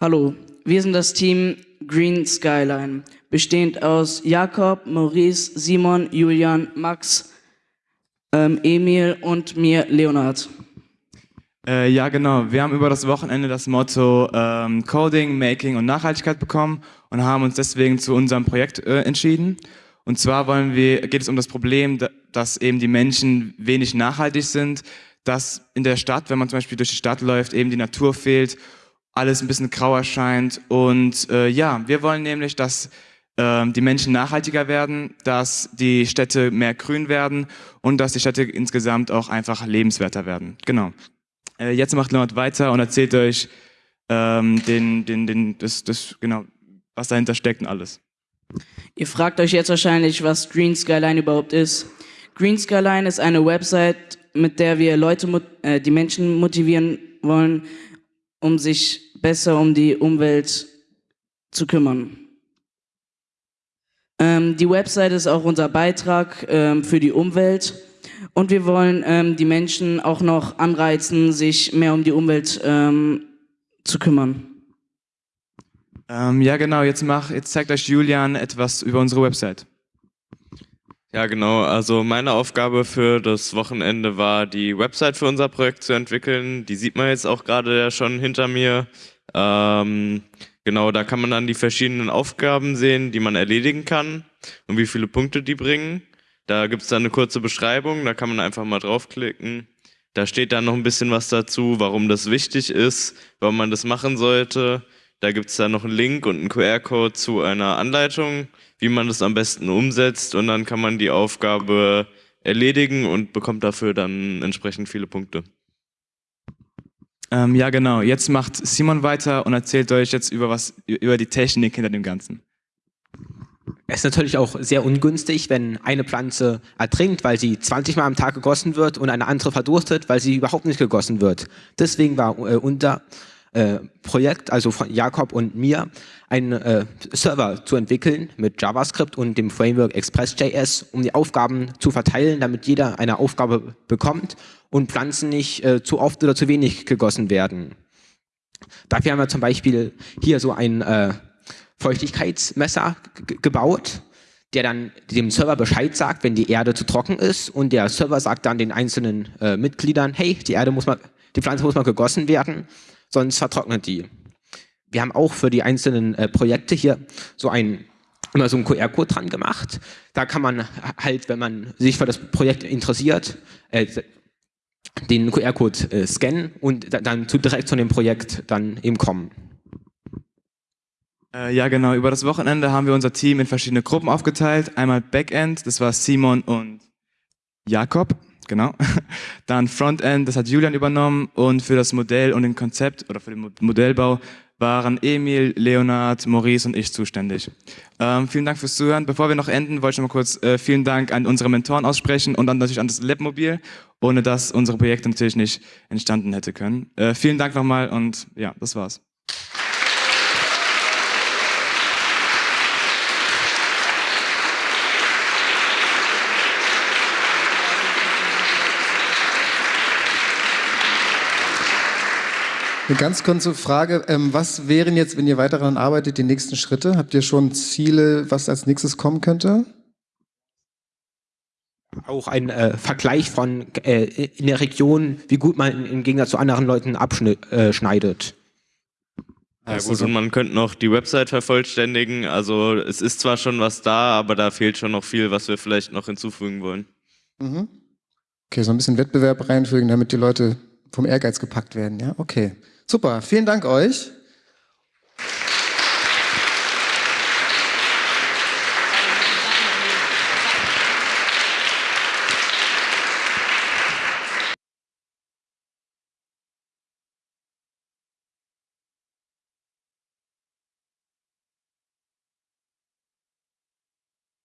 Hallo, wir sind das Team Green Skyline, bestehend aus Jakob, Maurice, Simon, Julian, Max, ähm, Emil und mir, Leonard. Äh, ja, genau. Wir haben über das Wochenende das Motto ähm, Coding, Making und Nachhaltigkeit bekommen und haben uns deswegen zu unserem Projekt äh, entschieden. Und zwar wollen wir, geht es um das Problem, dass eben die Menschen wenig nachhaltig sind, dass in der Stadt, wenn man zum Beispiel durch die Stadt läuft, eben die Natur fehlt, alles ein bisschen grau erscheint. Und äh, ja, wir wollen nämlich, dass äh, die Menschen nachhaltiger werden, dass die Städte mehr grün werden und dass die Städte insgesamt auch einfach lebenswerter werden. Genau. Äh, jetzt macht Leonard weiter und erzählt euch ähm, den, den, den, das, das, genau, was dahinter steckt und alles. Ihr fragt euch jetzt wahrscheinlich, was Green Skyline überhaupt ist. Green Skyline ist eine Website, mit der wir Leute, äh, die Menschen motivieren wollen, um sich besser um die Umwelt zu kümmern. Ähm, die Website ist auch unser Beitrag ähm, für die Umwelt und wir wollen ähm, die Menschen auch noch anreizen, sich mehr um die Umwelt ähm, zu kümmern. Ähm, ja, genau. Jetzt, mach, jetzt zeigt euch Julian etwas über unsere Website. Ja, genau. Also meine Aufgabe für das Wochenende war, die Website für unser Projekt zu entwickeln. Die sieht man jetzt auch gerade ja schon hinter mir. Ähm, genau, da kann man dann die verschiedenen Aufgaben sehen, die man erledigen kann und wie viele Punkte die bringen. Da gibt es dann eine kurze Beschreibung, da kann man einfach mal draufklicken. Da steht dann noch ein bisschen was dazu, warum das wichtig ist, warum man das machen sollte. Da gibt es dann noch einen Link und einen QR-Code zu einer Anleitung, wie man das am besten umsetzt und dann kann man die Aufgabe erledigen und bekommt dafür dann entsprechend viele Punkte. Ähm, ja, genau. Jetzt macht Simon weiter und erzählt euch jetzt über, was, über die Technik hinter dem Ganzen. Es ist natürlich auch sehr ungünstig, wenn eine Pflanze ertrinkt, weil sie 20 Mal am Tag gegossen wird und eine andere verdurstet, weil sie überhaupt nicht gegossen wird. Deswegen war äh, unser äh, Projekt, also von Jakob und mir, einen äh, Server zu entwickeln mit JavaScript und dem Framework Express.js, um die Aufgaben zu verteilen, damit jeder eine Aufgabe bekommt und Pflanzen nicht äh, zu oft oder zu wenig gegossen werden. Dafür haben wir zum Beispiel hier so ein äh, Feuchtigkeitsmesser gebaut, der dann dem Server Bescheid sagt, wenn die Erde zu trocken ist und der Server sagt dann den einzelnen äh, Mitgliedern, hey, die Erde muss mal, die Pflanze muss mal gegossen werden, sonst vertrocknet die. Wir haben auch für die einzelnen äh, Projekte hier so ein immer so einen QR-Code dran gemacht. Da kann man halt, wenn man sich für das Projekt interessiert, äh, den QR-Code äh, scannen und dann zu, direkt zu dem Projekt dann eben kommen. Äh, ja, genau. Über das Wochenende haben wir unser Team in verschiedene Gruppen aufgeteilt. Einmal Backend, das war Simon und Jakob, genau. Dann Frontend, das hat Julian übernommen. Und für das Modell und den Konzept oder für den Modellbau waren Emil, Leonard, Maurice und ich zuständig. Ähm, vielen Dank fürs Zuhören. Bevor wir noch enden, wollte ich noch mal kurz äh, vielen Dank an unsere Mentoren aussprechen und dann natürlich an das Labmobil, ohne das unsere Projekte natürlich nicht entstanden hätte können. Äh, vielen Dank nochmal und ja, das war's. Eine ganz kurze Frage. Ähm, was wären jetzt, wenn ihr weiter daran arbeitet, die nächsten Schritte? Habt ihr schon Ziele, was als nächstes kommen könnte? Auch ein äh, Vergleich von äh, in der Region, wie gut man im Gegensatz zu anderen Leuten abschneidet. Äh, ja gut, und man könnte noch die Website vervollständigen. Also es ist zwar schon was da, aber da fehlt schon noch viel, was wir vielleicht noch hinzufügen wollen. Mhm. Okay, so ein bisschen Wettbewerb reinfügen, damit die Leute vom Ehrgeiz gepackt werden. Ja, okay. Super, vielen Dank euch.